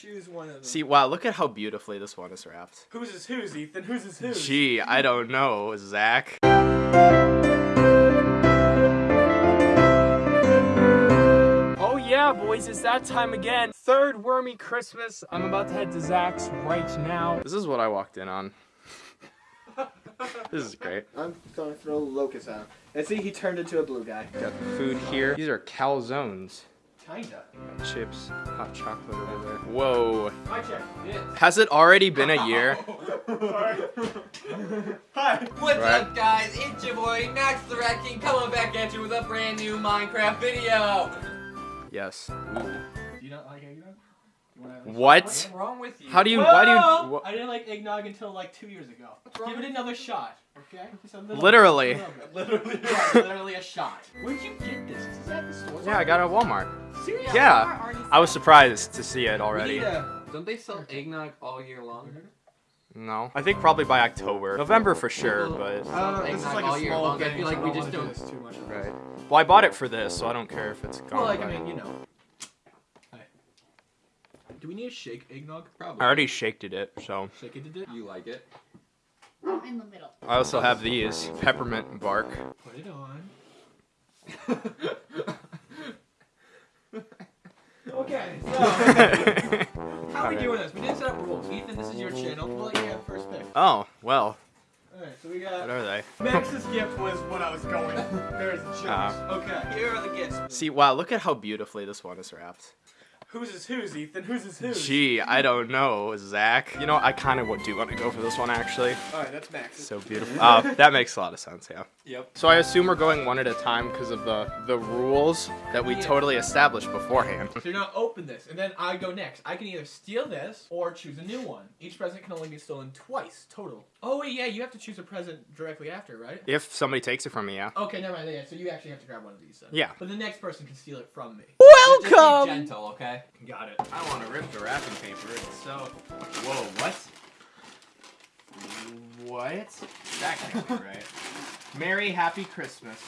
Choose one of them. See, wow, look at how beautifully this one is wrapped. Whose is whose, Ethan? Whose is whose? Gee, I don't know, Zach. Oh yeah, boys, it's that time again. Third wormy Christmas. I'm about to head to Zach's right now. This is what I walked in on. this is great. I'm gonna throw Locust out. And see, he turned into a blue guy. Got food here. These are calzones. Kinda. Chips, hot chocolate over there. Whoa. I check this. Has it already been a year? Hi. What's Right. up, guys? It's your boy Max the Rat King coming back at you with a brand new Minecraft video. Yes. Do you not like eggnog? You wanna What? What's wrong with you? How do you, why do you, wha- I didn't like eggnog until like two years ago. Give it another shot, okay? Just little Literally. little. Literally. yeah, literally a shot. Where'd you get this? Is this at the store? Yeah, I got it at Walmart. Seriously? Yeah. I was surprised to see it already. need Don't they sell eggnog all year long? No. I think probably by October. November for sure, but. Uh, this is like a small long. I feel like we just don't don't- do this too much. Right. Well, I bought it for this, so I don't care if it's gone. Well, like I mean, you know. Do we need to shake eggnog? Probably. I already shaked it, so. Shake it it. You like it? I'm in the middle. I also have these peppermint bark. Put it on. okay, so how are we doing this? We didn't set up rules. Ethan, this is your channel. We'll let you have first pick. oh, well, Alright, so we what are they? Max's gift was what I was going. There's a chips. Ah. okay, here are the gifts. See, wow, look at how beautifully this one is wrapped. Whose is whose, Ethan? Whose is whose? Gee, I don't know, Zach. You know, I kind of do want to go for this one, actually. Alright, that's Max's. So beautiful. Uh, that makes a lot of sense, yeah. Yep. So I assume we're going one at a time because of the the rules that we Yeah. totally established beforehand. So you're gonna open this, and then I go next. I can either steal this or choose a new one. Each present can only be stolen twice total. Oh wait, yeah, you have to choose a present directly after, right? If somebody takes it from me, yeah. Okay, never mind. Yeah, so you actually have to grab one of these then. Yeah. But the next person can steal it from me. Just be gentle, okay? Got it. I want to rip the wrapping paper. It's so. Whoa, what? What? That can't be right. Merry Happy Christmas.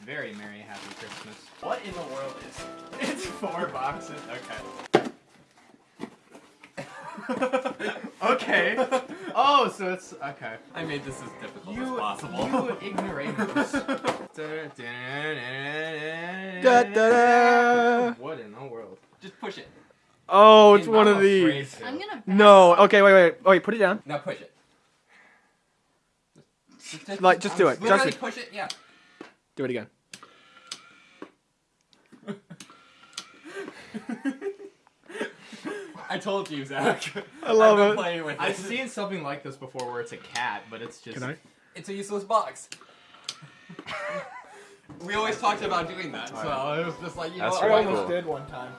Very Merry Happy Christmas. What in the world is? It's four boxes. Okay. Okay. Oh, so it's okay. I made this as difficult You, as possible. you ignoramus. Da, da, da. What in the world? Just push it. Oh, it's I'm one of these. I'm gonna. back No. Okay, wait, wait, wait. Put it down. Now push it. Just, just, Like, just do it. Just Justin. push it. Yeah. Do it again. I told you, Zach. I love I've been it. playing with I've seen something like this before where it's a cat, but it's just. Can I? It's a useless box. we always talked about doing that, so it was just like you That's know I what? really almost cool. did one time.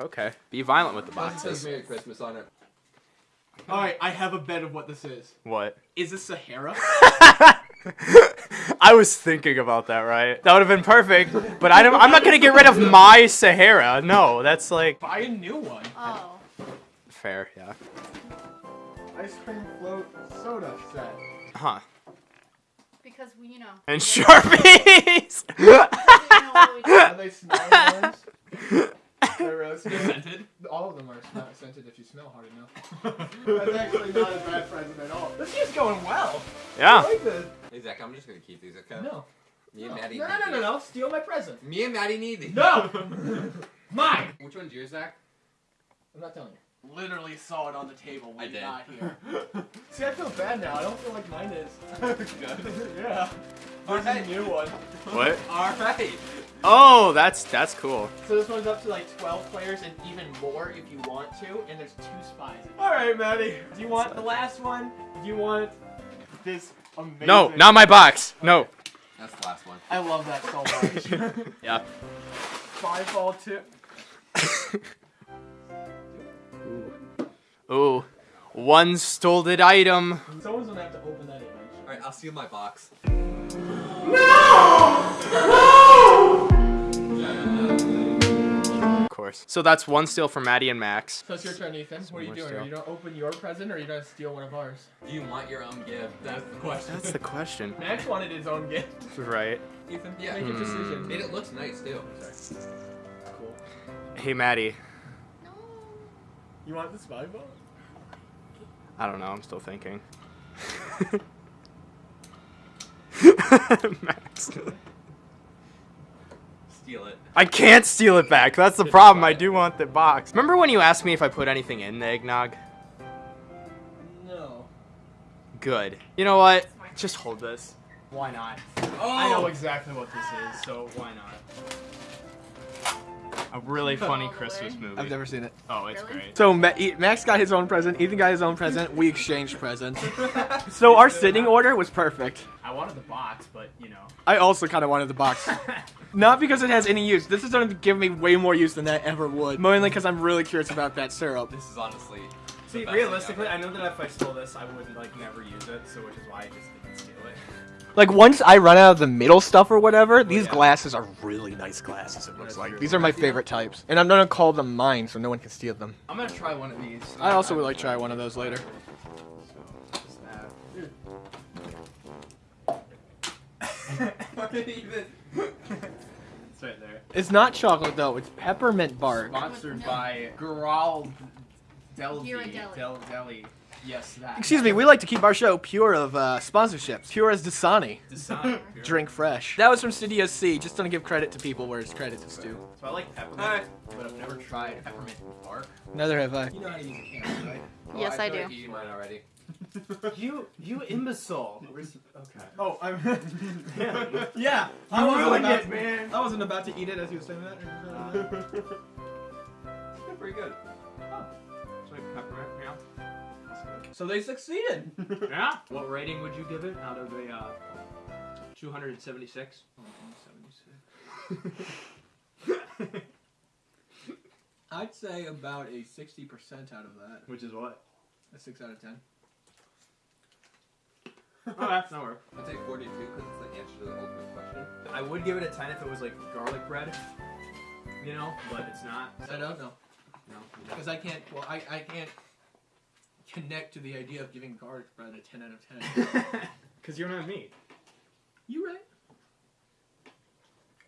Okay. Be violent with the Doesn't boxes. Merry Christmas on it. Alright, I have a bet of what this is. What? Is this Sahara? I was thinking about that, right? That would have been perfect, but I don't, I'm not gonna get rid of my Sahara. No, that's like Buy a new one. Oh. fair, yeah. Ice cream float soda set. Huh? Because we, you know. And Sharpies. we know what we do. Are they smelling ones? They're roasted. Scented? All of them are not scented if you smell hard enough. That's actually not a bad present at all. This is going well. I yeah. like this. Hey Zach, I'm just gonna keep these, okay? No. Me and Maddie no, no, no, no, no. Steal my present. Me and Maddie need these. No! Mine! Which one's yours, Zach? I'm not telling you. Literally saw it on the table when I did. got here. See, I feel bad now. I don't feel like mine is. Good. yeah. There's Alright. a new one. What? Alright. Oh, that's that's cool. So this one's up to like 12 players and even more if you want to, and there's two spies. Alright, Maddie. Do you want the last one? Do you want this amazing... No, not my box. No. That's the last one. I love that so much. Yeah. Five ball tip. Ooh. One stolen item. Someone's gonna have to open that eventually. Alright, I'll steal my box. Of course. So that's one steal for Maddie and Max. So it's your turn, Ethan. What are you doing? steal. Are you gonna open your present or are you gonna steal one of ours? Do you want your own gift? That's the question. That's the question. Max wanted his own gift. Right. Ethan, Yeah. make a Hmm. decision. And it looks nice too. Cool. Hey, Maddie. No. You want the spy ball? I don't know. I'm still thinking. Max. Steal it. I can't steal it back. That's the problem. I do want the box. Remember when you asked me if I put anything in the eggnog? No. Good. You know what? Just hold this. Why not? Oh! I know oh! exactly what this is, so why not? A really funny Christmas movie. I've never seen it. Oh, it's Really? great. So Ma- Max got his own present. Ethan got his own present. We exchanged presents. so our sitting order was perfect. I wanted the box, but you know. I also kind of wanted the box. Not because it has any use. This is going to give me way more use than that ever would. Mainly because I'm really curious about that syrup. This is honestly. See, realistically, I know that if I stole this, I would like never use it, so which is why I just didn't steal it. Like once I run out of the middle stuff or whatever, these yeah. glasses are really nice glasses. It looks That's like true. these are my favorite types, and I'm gonna call them mine so no one can steal them. I'm gonna try one of these. I also would like to try one of those later. So, just that. ever. Even- It's right there. It's not chocolate though. It's peppermint bark. Sponsored No. by Garal Del Ghirardelli. Del Deli. Yes, that. Excuse me. We like to keep our show pure of uh, sponsorships. Pure as Dasani. Dasani. Drink fresh. That was from Studio C. Just don't give credit to people where it's credit is due. So I like peppermint, Alright. but I've never tried peppermint bark. Neither have I. You know how to use a can, right? Yes, oh, I feel do. Like eating mine already. You, you imbecile. Where's, okay. Oh, I'm. Yeah. yeah, I wasn't ruined about it, man. I wasn't about to eat it as you were saying that. It's pretty good. It's like peppermint, yeah. so they succeeded. Yeah. What rating would you give it out of a uh, 276? I'd say about a sixty percent out of that. Which is what? A six out of ten. Oh, that's no work. I'd say 42 because it's the answer to the ultimate question. I would give it a 10 if it was like garlic bread. You know, but it's not. I don't know No. because I can't. Well, I I can't connect to the idea of giving garlic bread a ten out of ten. Because you're not me. you right?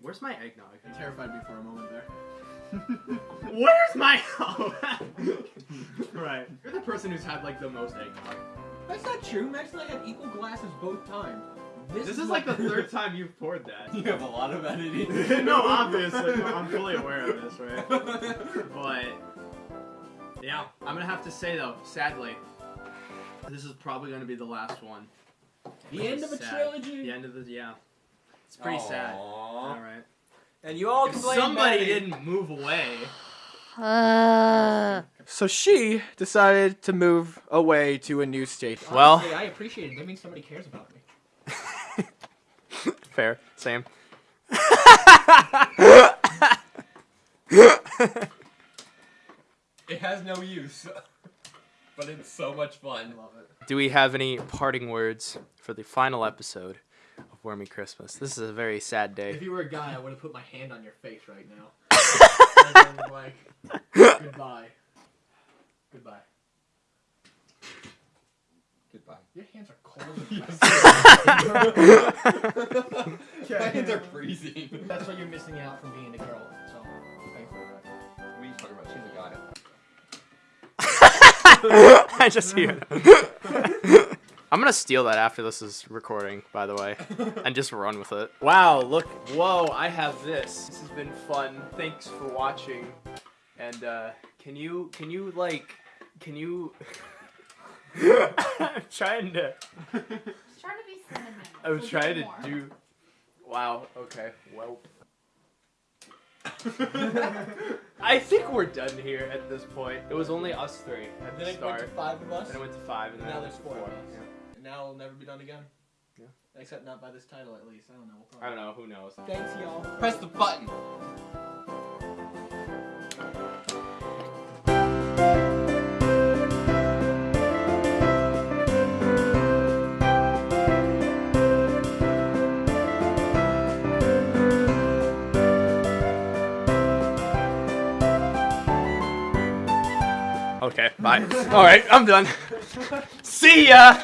Where's my eggnog? You terrified me for a moment there. Where's my oh. right. You're the person who's had like the most eggnog. That's not true. Max and I had equal glasses both times. This, is like the third time you've poured that. You have a lot of editing. no, obviously, I'm fully aware of this, right? But yeah, I'm gonna have to say though, sadly, this is probably gonna be the last one. The end of a sad. trilogy. The end of the yeah. It's pretty sad. All Aww. right. And you all If somebody Maddie. didn't move away. Uh, So she decided to move away to a new state. Well- Honestly, I appreciate it. That means somebody cares about me. Fair. Same. It has no use, but it's so much fun. love it. Do we have any parting words for the final episode of Wormy Christmas? This is a very sad day. If you were a guy, I would have put my hand on your face right now. And been like, goodbye. Goodbye. Goodbye. Your hands are cold. My hands are freezing. That's why you're missing out from being a girl. So, thanks for that. We talking about she's a guy. I just hear. I'm gonna steal that after this is recording, by the way, and just run with it. Wow! Look, whoa! I have this. This has been fun. Thanks for watching. And uh, can you, can you like, can you? I'm trying to. trying to be cinnamon. I was so trying to more. do. Wow. Okay. Well. I think we're done here at this point. It was only us three at Then the it went to five of us. Then it went to five, and then Now it there's went to four of us. Yeah. And now it'll never be done again. Yeah. Except not by this title, at least. I don't know. We'll I don't know. Who knows? Thanks, y'all. Press the button. Bye. All right. I'm done. See ya.